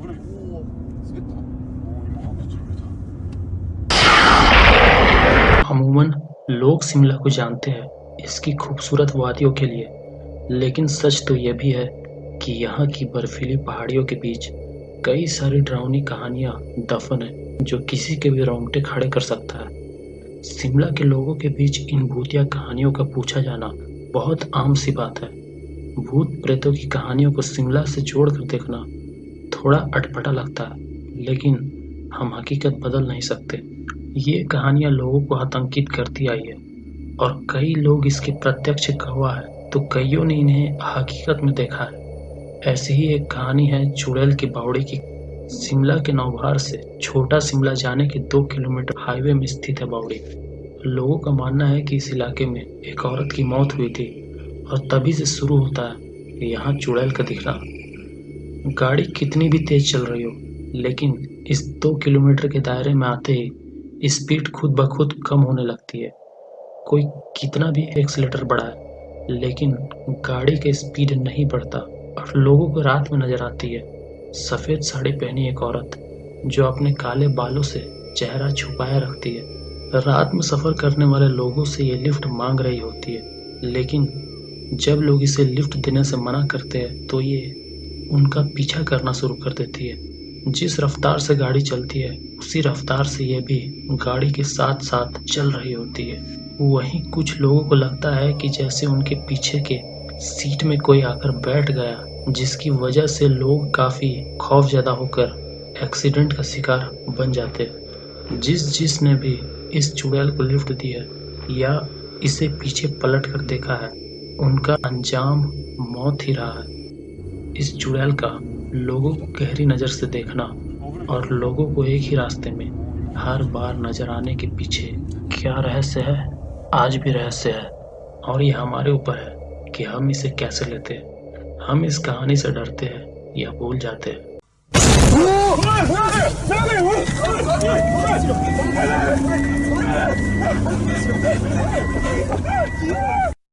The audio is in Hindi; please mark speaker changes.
Speaker 1: 그래 오 쓰겠다 오 이거 안 좋습니다
Speaker 2: अमूमन लोग शिमला को जानते हैं इसकी खूबसूरत वादियों के लिए लेकिन सच तो यह भी है कि यहाँ की बर्फीली पहाड़ियों के बीच कई सारी डरावनी कहानियाँ दफन है जो किसी के भी रोंगटे खड़े कर सकता है शिमला के लोगों के बीच इन भूतिया कहानियों का पूछा जाना बहुत आम सी बात है भूत प्रेतों की कहानियों को शिमला से जोड़कर देखना थोड़ा अटपटा लगता है, लेकिन हम हकीकत बदल नहीं सकते। ये कहानियाँ लोगों को आतंकित करती आई है, और कई लोग इसके प्रत्यक्ष गवाह है तो कईयों ने इन्हें हकीकत में देखा है। ऐसी ही एक कहानी है चुड़ैल की बावड़ी की। शिमला के नौभार से छोटा शिमला जाने के दो किलोमीटर हाईवे में स्थित है बावड़ी। लोगों का मानना है कि इस इलाके में एक औरत की मौत हुई थी, और तभी से शुरू होता है यहाँ चुड़ैल का दिखना। गाड़ी कितनी भी तेज चल रही हो, लेकिन इस दो किलोमीटर के दायरे में आते ही स्पीड खुद ब खुद कम होने लगती है। कोई कितना भी एक्सीलेटर बढ़ाए, लेकिन गाड़ी का स्पीड नहीं बढ़ता और लोगों को रात में नज़र आती है। सफ़ेद साड़ी पहनी एक औरत, जो अपने काले बालों से चेहरा छुपाया रखती है। रात में सफ़र करने वाले लोगों से ये लिफ्ट मांग रही होती है, लेकिन जब लोग इसे लिफ्ट देने से मना करते हैं तो ये उनका पीछा करना शुरू कर देती है। जिस रफ्तार से गाड़ी चलती है, उसी रफ्तार से यह भी गाड़ी के साथ साथ चल रही होती है। वहीं कुछ लोगों को लगता है कि जैसे उनके पीछे के सीट में कोई आकर बैठ गया, जिसकी वजह से लोग काफ़ी खौफजदा होकर एक्सीडेंट का शिकार बन जाते हैं। जिस जिसने भी इस चुड़ैल को लिफ्ट दी है या इसे पीछे पलट कर देखा है, उनका अंजाम मौत ही रहा है। इस चुड़ैल का लोगों को गहरी नज़र से देखना और लोगों को एक ही रास्ते में हर बार नज़र आने के पीछे क्या रहस्य है आज भी रहस्य है और ये हमारे ऊपर है कि हम इसे कैसे लेते हैं हम इस कहानी से डरते हैं या भूल जाते हैं
Speaker 1: 오!